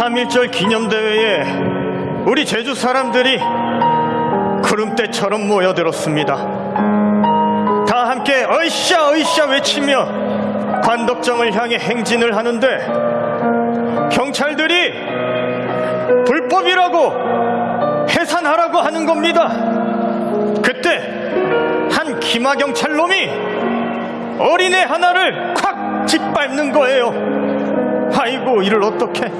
3.1절 기념대회에 우리 제주 사람들이 구름대처럼 모여들었습니다. 다 함께 어이샤 어이샤 외치며 관덕정을 향해 행진을 하는데 경찰들이 불법이라고 해산하라고 하는 겁니다. 그때 한 기마 경찰놈이 어린애 하나를 콱 짓밟는 거예요. 아이고 이를 어떻게?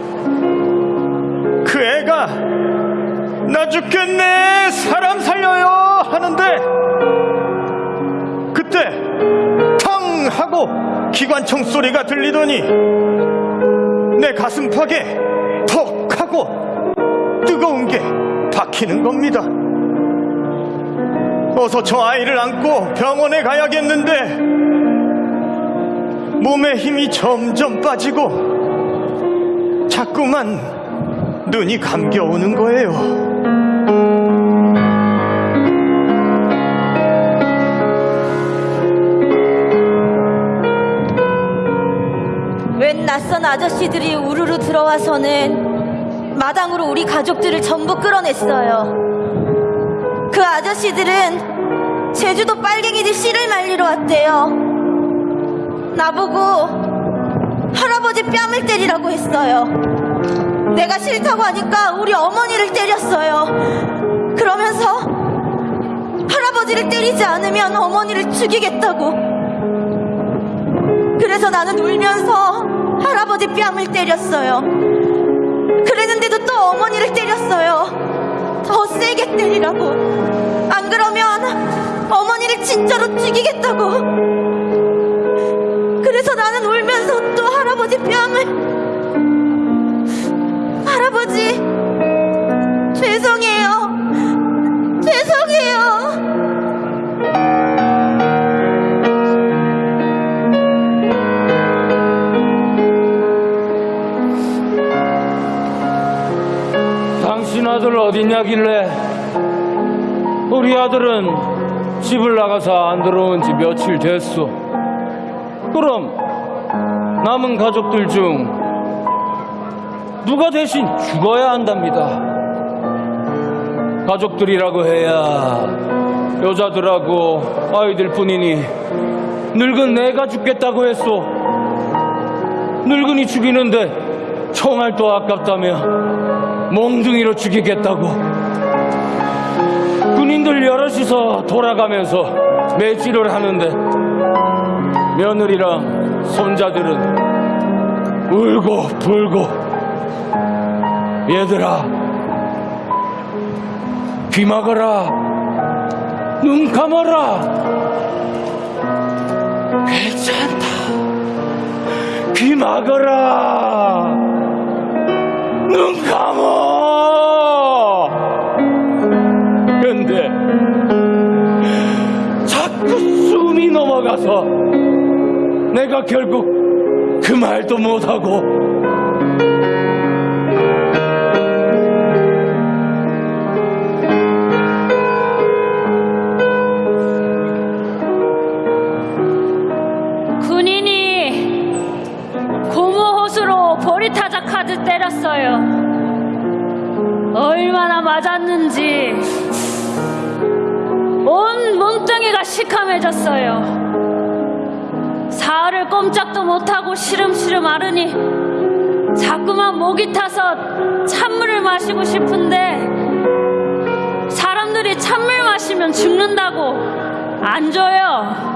그 애가 나 죽겠네 사람 살려요 하는데 그때 텅 하고 기관총 소리가 들리더니 내 가슴팍에 톡 하고 뜨거운 게 박히는 겁니다. 어서 저 아이를 안고 병원에 가야겠는데 몸에 힘이 점점 빠지고 자꾸만 눈이 감겨오는 거예요. 웬 낯선 아저씨들이 우르르 들어와서는 마당으로 우리 가족들을 전부 끌어냈어요. 그 아저씨들은 제주도 빨갱이들 씨를 말리러 왔대요. 나보고 할아버지 뺨을 때리라고 했어요. 내가 싫다고 하니까 우리 어머니를 때렸어요. 그러면서 할아버지를 때리지 않으면 어머니를 죽이겠다고. 그래서 나는 울면서 할아버지 뺨을 때렸어요. 그랬는데도 또 어머니를 때렸어요. 더 세게 때리라고. 안 그러면 어머니를 진짜로 죽이겠다고. 그래서 나는 울면서 또 할아버지 뺨을. 할아버지, 죄송해요. 죄송해요. 당신 아들 어딨냐길래 우리 아들은 집을 나가서 안 들어온 지 며칠 됐소. 그럼 남은 가족들 중 누가 대신 죽어야 한답니다. 가족들이라고 해야 여자들하고 아이들 뿐이니 늙은 내가 죽겠다고 했소. 늙은이 죽이는데 총알도 아깝다며 몽둥이로 죽이겠다고. 군인들 여럿이서 돌아가면서 매질을 하는데 며느리랑 손자들은 울고 불고 얘들아 귀 막아라 눈 감아라. 괜찮다. 귀 막아라. 눈 감어 근데 자꾸 숨이 넘어가서 내가 결국 그 말도 못하고 때렸어요. 얼마나 맞았는지 온 몸뚱이가 시커매졌어요. 사흘을 꼼짝도 못하고 시름시름 앓으니 자꾸만 목이 타서 찬물을 마시고 싶은데 사람들이 찬물 마시면 죽는다고 안 줘요.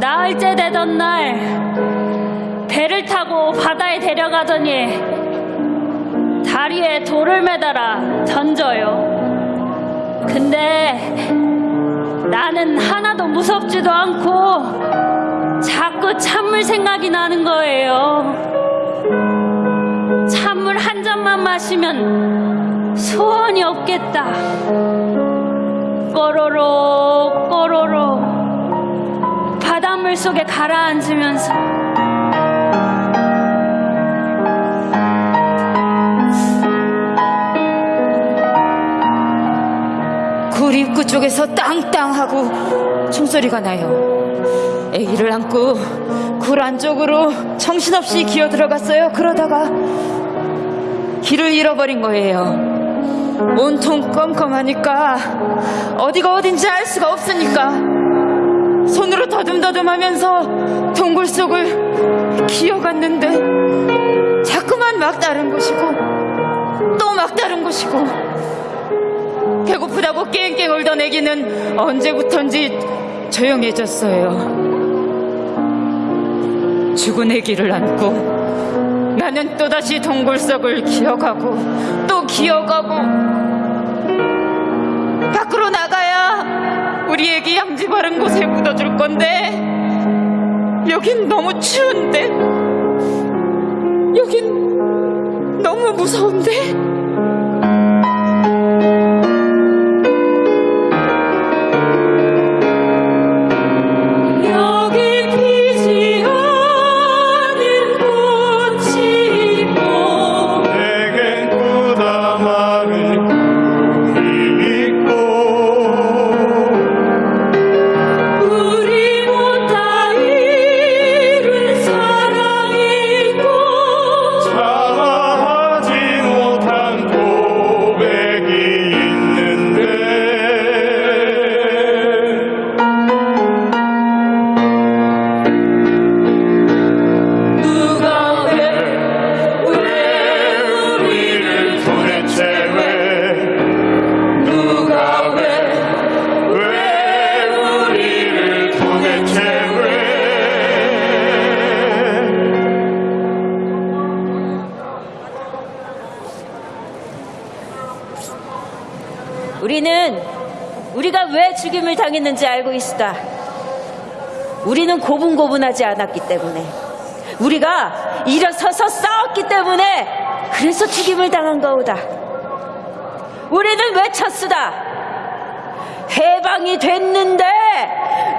나흘째 되던 날 배를 타고 바다에 데려가더니 다리에 돌을 매달아 던져요. 근데 나는 하나도 무섭지도 않고 자꾸 찬물 생각이 나는 거예요. 찬물 한 잔만 마시면 소원이 없겠다. 꼬로록 꼬로록 바닷물 속에 가라앉으면서 입구 쪽에서 땅땅 하고 총소리가 나요. 아기를 안고 굴 안쪽으로 정신없이 기어 들어갔어요. 그러다가 길을 잃어버린 거예요. 온통 껌껌하니까 어디가 어딘지 알 수가 없으니까 손으로 더듬더듬하면서 동굴 속을 기어갔는데 자꾸만 막다른 곳이고 또 막다른 곳이고 배고프다고 깽깽 울던 애기는 언제부턴지 조용해졌어요. 죽은 애기를 안고 나는 또다시 동굴 속을 기어가고 또 기어가고 밖으로 나가야 우리 애기 양지 바른 곳에 묻어줄 건데 여긴 너무 추운데 여긴 너무 무서운데 당했는지 알고 있다. 우리는 고분고분하지 않았기 때문에 우리가 일어서서 싸웠기 때문에 그래서 죽임을 당한 거우다. 우리는 외쳤으다. 해방이 됐는데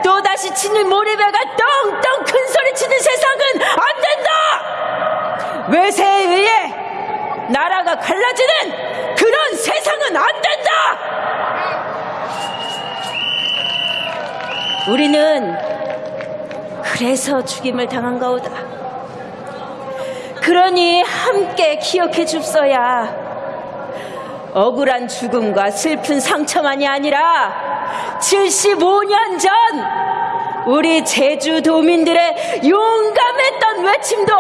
또다시 치는 모리배가 떵떵 큰 소리 치는 세상은 안 된다! 외세에 의해 나라가 갈라지는 그런 세상은 안 된다! 우리는 그래서 죽임을 당한 거우다. 그러니 함께 기억해 줍소야. 억울한 죽음과 슬픈 상처만이 아니라 75년 전 우리 제주도민들의 용감했던 외침도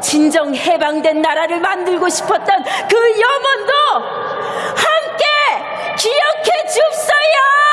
진정 해방된 나라를 만들고 싶었던 그 염원도 함께 기억해 줍소야!